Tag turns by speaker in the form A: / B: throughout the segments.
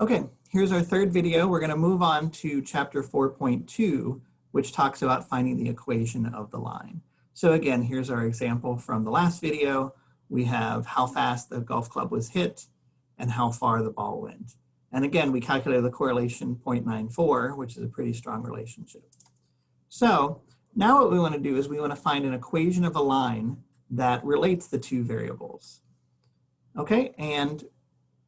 A: Okay, here's our third video. We're going to move on to chapter 4.2, which talks about finding the equation of the line. So again, here's our example from the last video. We have how fast the golf club was hit and how far the ball went. And again, we calculated the correlation 0.94, which is a pretty strong relationship. So now what we want to do is we want to find an equation of a line that relates the two variables. Okay, and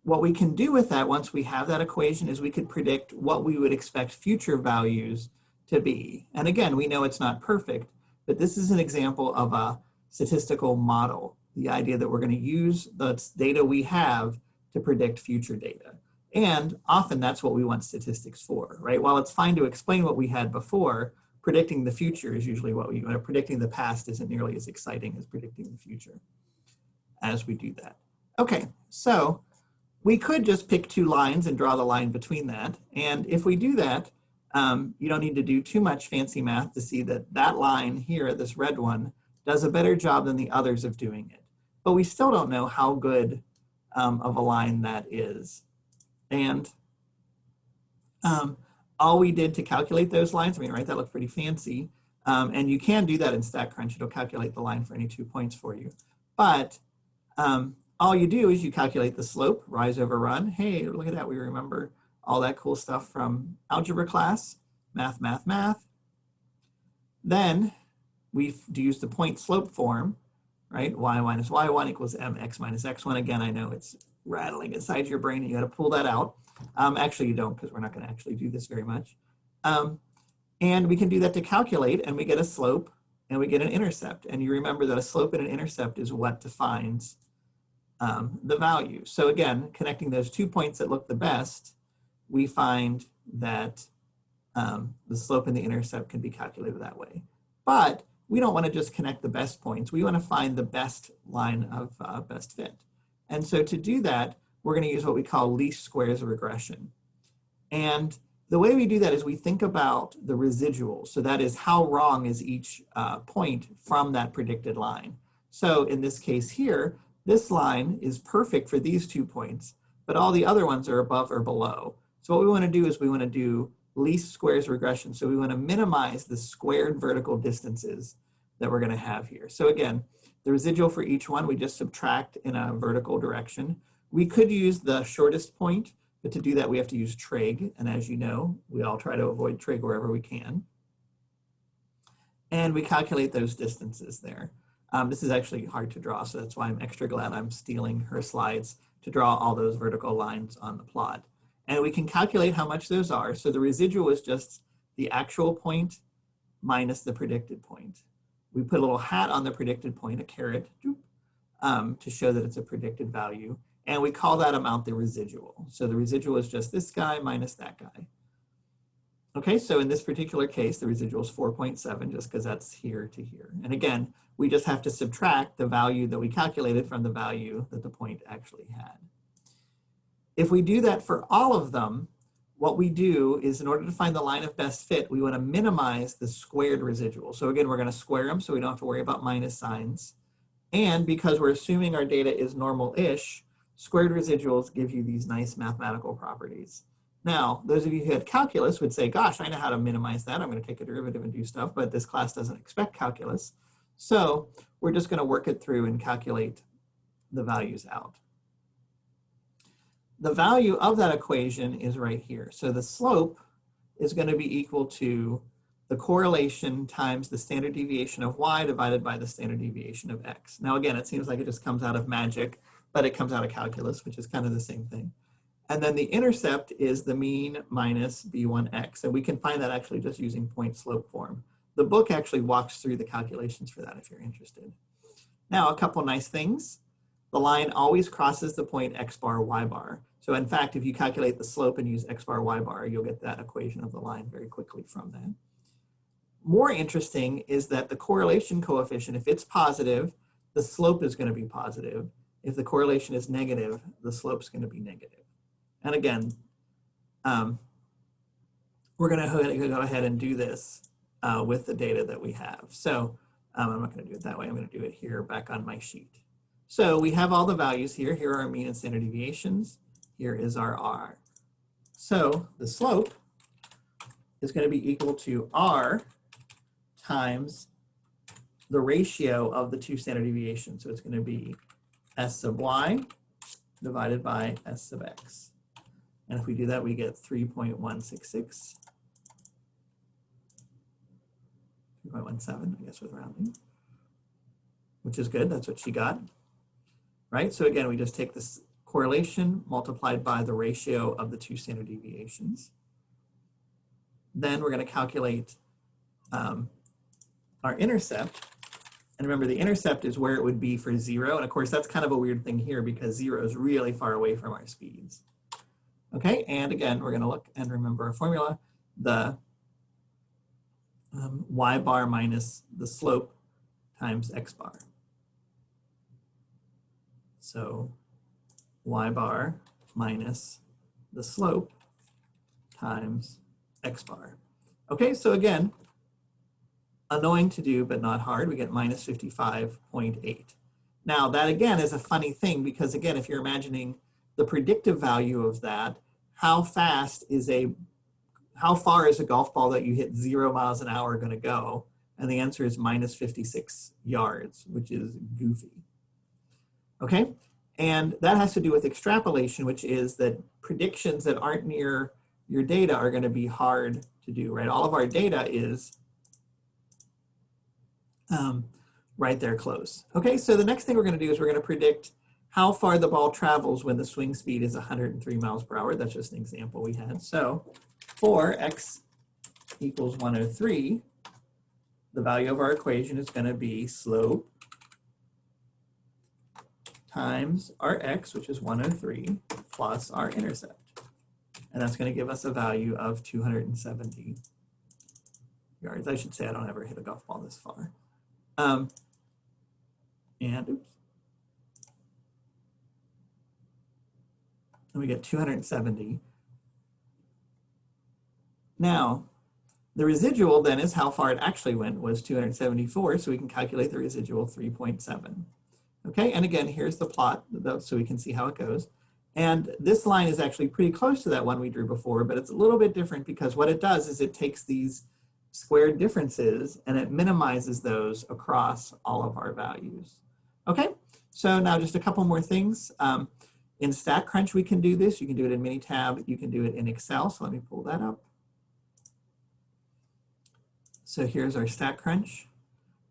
A: what we can do with that once we have that equation is we could predict what we would expect future values to be. And again, we know it's not perfect, but this is an example of a statistical model. The idea that we're going to use the data we have to predict future data. And often that's what we want statistics for, right? While it's fine to explain what we had before, predicting the future is usually what we want. Predicting the past isn't nearly as exciting as predicting the future as we do that. Okay, so we could just pick two lines and draw the line between that. And if we do that, um, you don't need to do too much fancy math to see that that line here, this red one, does a better job than the others of doing it. But we still don't know how good um, of a line that is. And um, all we did to calculate those lines, I mean, right, that looks pretty fancy. Um, and you can do that in StatCrunch. It'll calculate the line for any two points for you. But um, all you do is you calculate the slope, rise over run. Hey, look at that, we remember all that cool stuff from algebra class, math, math, math. Then we use the point slope form, right? y minus y1 equals mx minus x1. Again, I know it's rattling inside your brain and you got to pull that out. Um, actually, you don't because we're not going to actually do this very much. Um, and we can do that to calculate and we get a slope and we get an intercept. And you remember that a slope and an intercept is what defines um, the value. So again, connecting those two points that look the best, we find that um, the slope and the intercept can be calculated that way. But we don't want to just connect the best points. We want to find the best line of uh, best fit. And so to do that, we're going to use what we call least squares regression. And the way we do that is we think about the residual. So that is how wrong is each uh, point from that predicted line. So in this case here, this line is perfect for these two points, but all the other ones are above or below. So what we want to do is we want to do least squares regression. So we want to minimize the squared vertical distances that we're going to have here. So again, the residual for each one, we just subtract in a vertical direction. We could use the shortest point, but to do that, we have to use trig. And as you know, we all try to avoid trig wherever we can. And we calculate those distances there. Um, this is actually hard to draw, so that's why I'm extra glad I'm stealing her slides to draw all those vertical lines on the plot. And we can calculate how much those are. So the residual is just the actual point minus the predicted point. We put a little hat on the predicted point, a caret, um, to show that it's a predicted value. And we call that amount the residual. So the residual is just this guy minus that guy. Okay, so in this particular case, the residual is 4.7 just because that's here to here. And again, we just have to subtract the value that we calculated from the value that the point actually had. If we do that for all of them, what we do is in order to find the line of best fit, we want to minimize the squared residual. So again, we're going to square them so we don't have to worry about minus signs. And because we're assuming our data is normal-ish, squared residuals give you these nice mathematical properties. Now, those of you who had calculus would say, gosh, I know how to minimize that. I'm going to take a derivative and do stuff, but this class doesn't expect calculus. So we're just going to work it through and calculate the values out the value of that equation is right here. So the slope is going to be equal to the correlation times the standard deviation of y divided by the standard deviation of x. Now again, it seems like it just comes out of magic, but it comes out of calculus, which is kind of the same thing. And then the intercept is the mean minus b1x. And we can find that actually just using point slope form. The book actually walks through the calculations for that if you're interested. Now, a couple nice things. The line always crosses the point x bar, y bar. So in fact, if you calculate the slope and use x bar, y bar, you'll get that equation of the line very quickly from that. More interesting is that the correlation coefficient, if it's positive, the slope is going to be positive. If the correlation is negative, the slope is going to be negative. And again, um, we're going to go ahead and do this uh, with the data that we have. So um, I'm not going to do it that way. I'm going to do it here back on my sheet. So we have all the values here. Here are our mean and standard deviations. Here is our R. So the slope is going to be equal to r times the ratio of the two standard deviations. So it's going to be s sub y divided by s sub x. And if we do that, we get 3.166. 3.17, I guess, with rounding, which is good. That's what she got. Right? So again, we just take this correlation multiplied by the ratio of the two standard deviations. Then we're going to calculate um, our intercept. And remember, the intercept is where it would be for zero. And of course, that's kind of a weird thing here because zero is really far away from our speeds. Okay, and again, we're going to look and remember our formula. The um, y bar minus the slope times x bar. So y bar minus the slope times x bar. Okay, so again, annoying to do, but not hard. We get minus 55.8. Now that again is a funny thing because again, if you're imagining the predictive value of that, how fast is a, how far is a golf ball that you hit zero miles an hour gonna go? And the answer is minus 56 yards, which is goofy. Okay, and that has to do with extrapolation, which is that predictions that aren't near your data are gonna be hard to do, right? All of our data is um, right there close. Okay, so the next thing we're gonna do is we're gonna predict how far the ball travels when the swing speed is 103 miles per hour. That's just an example we had. So for x equals 103, the value of our equation is going to be slope times our x, which is 103, plus our intercept. And that's going to give us a value of 270 yards. I should say I don't ever hit a golf ball this far. Um, and oops. And we get 270. Now, the residual then is how far it actually went was 274, so we can calculate the residual 3.7. Okay, and again, here's the plot so we can see how it goes. And this line is actually pretty close to that one we drew before, but it's a little bit different because what it does is it takes these squared differences and it minimizes those across all of our values. Okay, so now just a couple more things. Um, in StatCrunch, we can do this. You can do it in Minitab. You can do it in Excel. So let me pull that up. So here's our StatCrunch.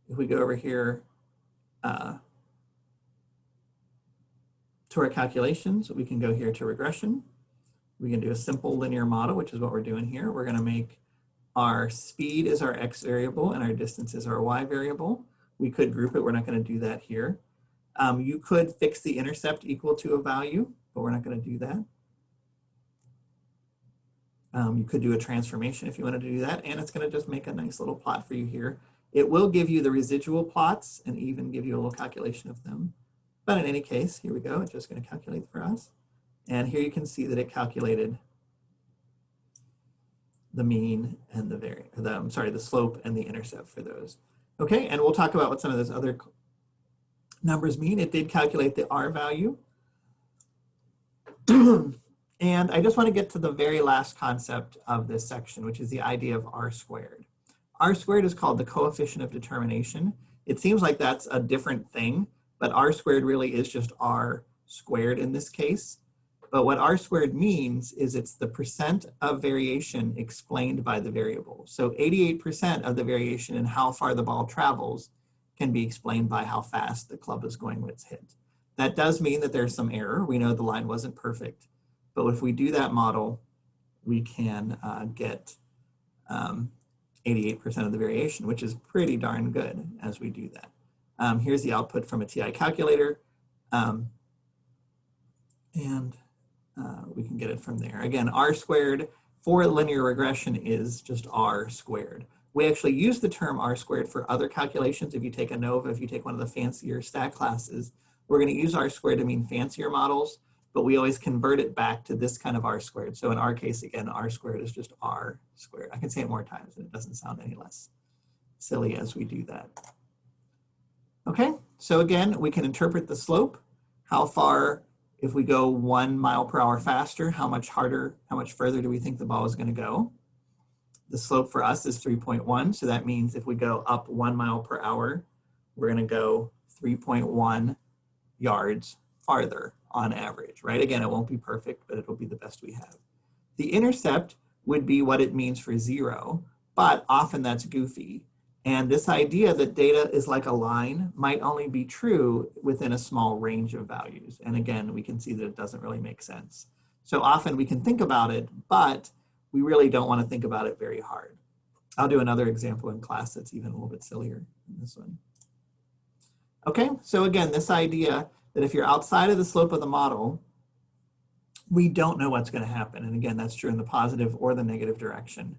A: If we go over here uh, to our calculations, we can go here to regression. We can do a simple linear model, which is what we're doing here. We're going to make our speed is our x variable and our distance is our y variable. We could group it. We're not going to do that here. Um, you could fix the intercept equal to a value, but we're not going to do that. Um, you could do a transformation if you wanted to do that, and it's going to just make a nice little plot for you here. It will give you the residual plots and even give you a little calculation of them. But in any case, here we go. It's just going to calculate for us. And here you can see that it calculated the mean and the vari the, I'm sorry, the slope and the intercept for those. Okay, and we'll talk about what some of those other numbers mean. It did calculate the R value. and I just want to get to the very last concept of this section, which is the idea of R squared. R squared is called the coefficient of determination. It seems like that's a different thing, but R squared really is just R squared in this case. But what R squared means is it's the percent of variation explained by the variable. So 88% of the variation in how far the ball travels can be explained by how fast the club is going when it's hit. That does mean that there's some error. We know the line wasn't perfect, but if we do that model, we can uh, get 88% um, of the variation, which is pretty darn good as we do that. Um, here's the output from a TI calculator. Um, and uh, we can get it from there. Again, R squared for linear regression is just R squared. We actually use the term R squared for other calculations. If you take ANOVA, if you take one of the fancier stat classes, we're gonna use R squared to mean fancier models, but we always convert it back to this kind of R squared. So in our case, again, R squared is just R squared. I can say it more times and it doesn't sound any less silly as we do that. Okay, so again, we can interpret the slope. How far If we go one mile per hour faster, how much harder, how much further do we think the ball is gonna go? The slope for us is 3.1, so that means if we go up one mile per hour, we're gonna go 3.1 yards farther on average, right? Again, it won't be perfect, but it'll be the best we have. The intercept would be what it means for zero, but often that's goofy. And this idea that data is like a line might only be true within a small range of values. And again, we can see that it doesn't really make sense. So often we can think about it, but we really don't want to think about it very hard. I'll do another example in class that's even a little bit sillier than this one. Okay, so again, this idea that if you're outside of the slope of the model, we don't know what's going to happen. And again, that's true in the positive or the negative direction,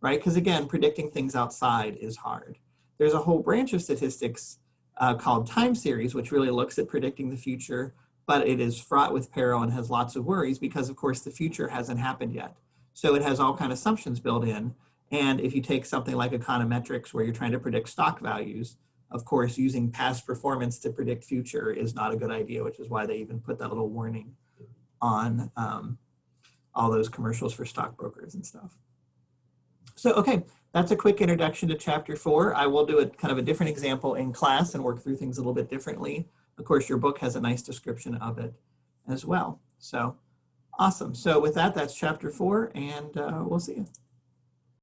A: right? Because again, predicting things outside is hard. There's a whole branch of statistics uh, called time series, which really looks at predicting the future, but it is fraught with peril and has lots of worries because of course the future hasn't happened yet. So it has all kind of assumptions built in. And if you take something like econometrics where you're trying to predict stock values, of course, using past performance to predict future is not a good idea, which is why they even put that little warning on um, all those commercials for stockbrokers and stuff. So, okay, that's a quick introduction to chapter four. I will do a kind of a different example in class and work through things a little bit differently. Of course, your book has a nice description of it as well. So awesome. So with that, that's chapter four and uh, we'll see you.